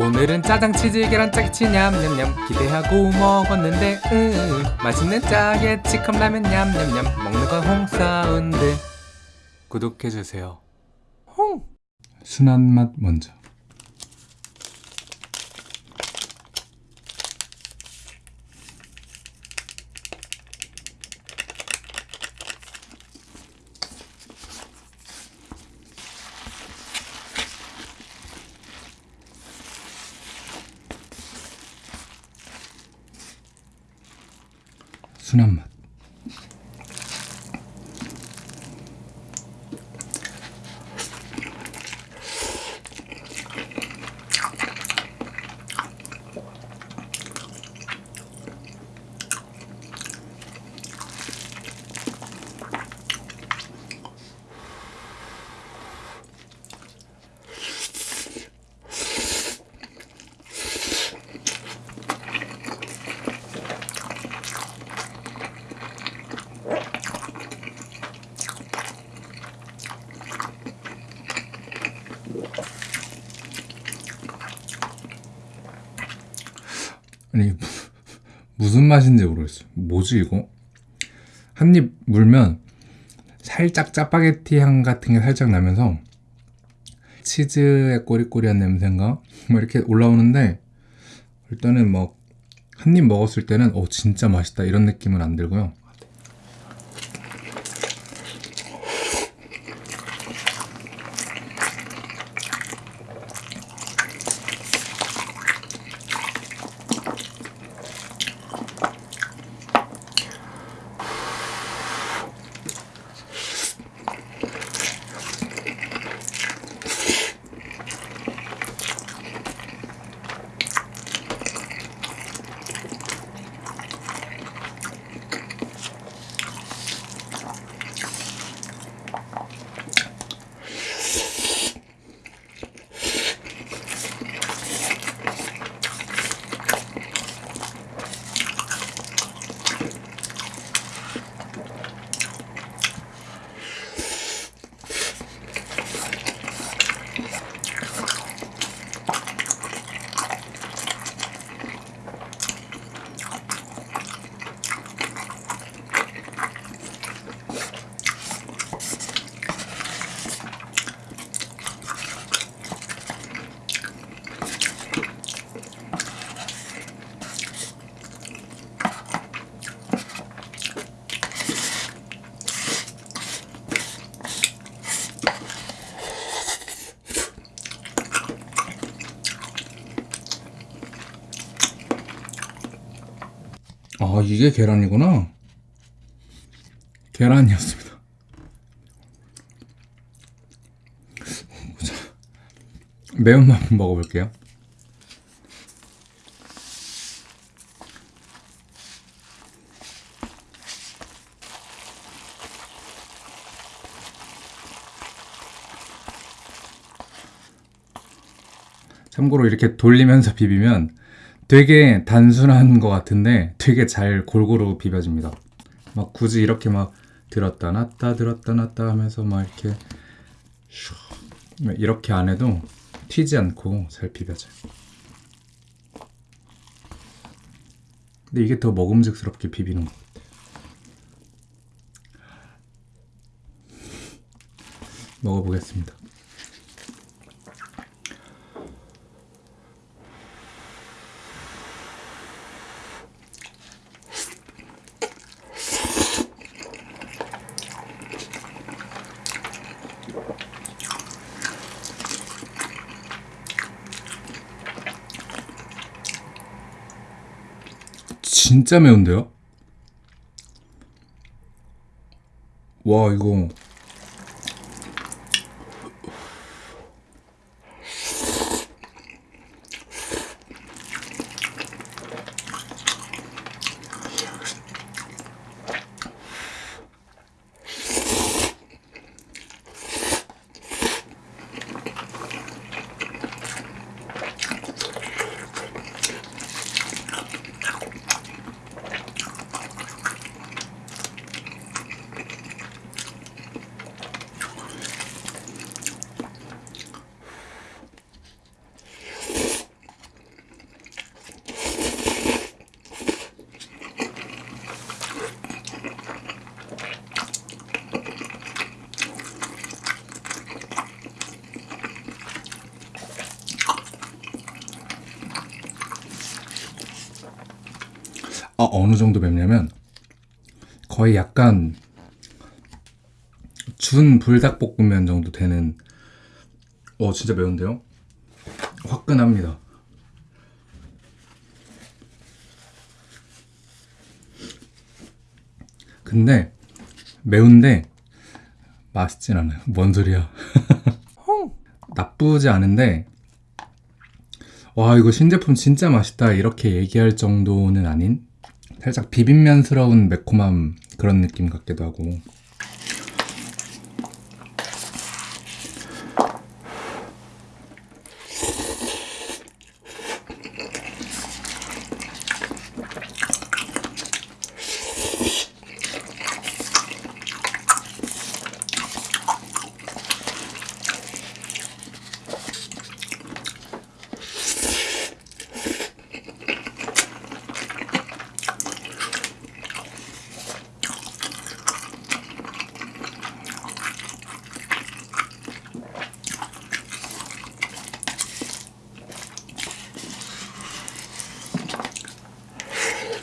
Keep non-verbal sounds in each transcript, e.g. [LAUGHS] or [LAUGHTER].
오늘은 짜장 치즈 계란 짜게치 냠냠냠 기대하고 먹었는데 으 맛있는 짜게치 컵라면 냠냠냠 먹는 건 홍사운드. 구독해주세요. 홍! 순한 맛 먼저. 순한 맛. 아니 [LAUGHS] 무슨 맛인지 모르겠어요. 뭐지 이거? 한 입 물면 살짝 짜파게티 향 같은 게 살짝 나면서 치즈의 꼬리꼬리한 냄새인가 뭐 이렇게 올라오는데 일단은 뭐 한 입 먹었을 때는 어 진짜 맛있다 이런 느낌은 안 들고요. 아 이게 계란이구나. 계란이었습니다. 자, 매운맛 먹어볼게요. 참고로 이렇게 돌리면서 비비면 되게 단순한 것 같은데 되게 잘 골고루 비벼집니다. 막 굳이 이렇게 막 들었다 놨다 들었다 놨다 하면서 막 이렇게 슉 이렇게 안 해도 튀지 않고 잘 비벼져요. 근데 이게 더 먹음직스럽게 비비는 것 같아요. 먹어보겠습니다. 진짜 매운데요? 와 이거 아, 어느 정도 맵냐면 거의 약간 준 불닭볶음면 정도 되는 어 진짜 매운데요? 화끈합니다. 근데 매운데 맛있진 않아요. 뭔 소리야? [LAUGHS] 나쁘지 않은데 와 이거 신제품 진짜 맛있다 이렇게 얘기할 정도는 아닌 살짝 비빔면스러운 매콤함 그런 느낌 같기도 하고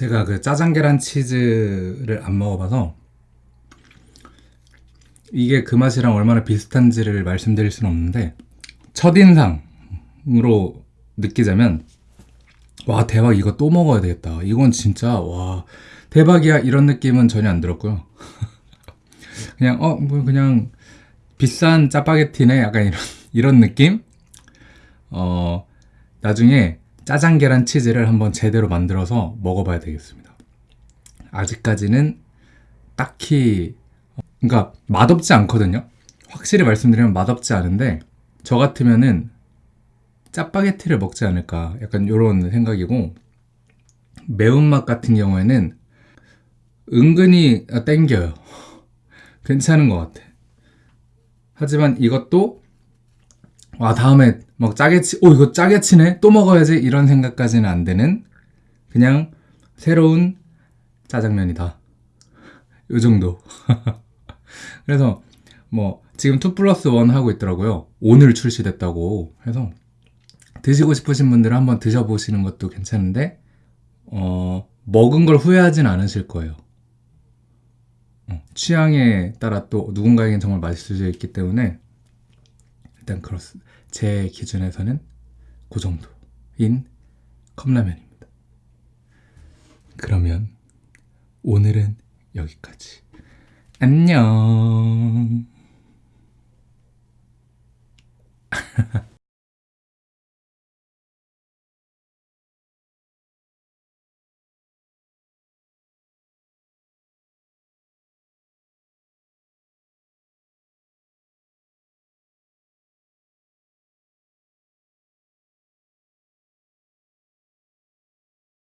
제가 그 짜장 계란 치즈를 안 먹어봐서 이게 그 맛이랑 얼마나 비슷한지를 말씀드릴 수는 없는데 첫인상으로 느끼자면 와 대박 이거 또 먹어야 되겠다. 이건 진짜 와 대박이야. 이런 느낌은 전혀 안 들었고요. [LAUGHS] 그냥 어 뭐 그냥 비싼 짜파게티네. 약간 이런 [LAUGHS] 이런 느낌? 어 나중에 짜장 계란 치즈를 한번 제대로 만들어서 먹어봐야 되겠습니다. 아직까지는 딱히 그러니까 맛없지 않거든요. 확실히 말씀드리면 맛없지 않은데 저 같으면은 짜파게티를 먹지 않을까 약간 이런 생각이고 매운맛 같은 경우에는 은근히 땡겨요. [LAUGHS] 괜찮은 것 같아. 하지만 이것도 와 다음에 막 짜게 치, 오 이거 짜게 치네 또 먹어야지 이런 생각까지는 안 되는 그냥 새로운 짜장면이다. 요 정도. [LAUGHS] 그래서 뭐 지금 2 플러스 1 하고 있더라고요. 오늘 출시됐다고 해서 드시고 싶으신 분들은 한번 드셔보시는 것도 괜찮은데 어, 먹은 걸 후회하진 않으실 거예요. 어, 취향에 따라 또 누군가에겐 정말 맛있을 수 있기 때문에 일단 그렇습 제 기준에서는 그 정도인 컵라면입니다. 그러면 오늘은 여기까지. 안녕. [LAUGHS]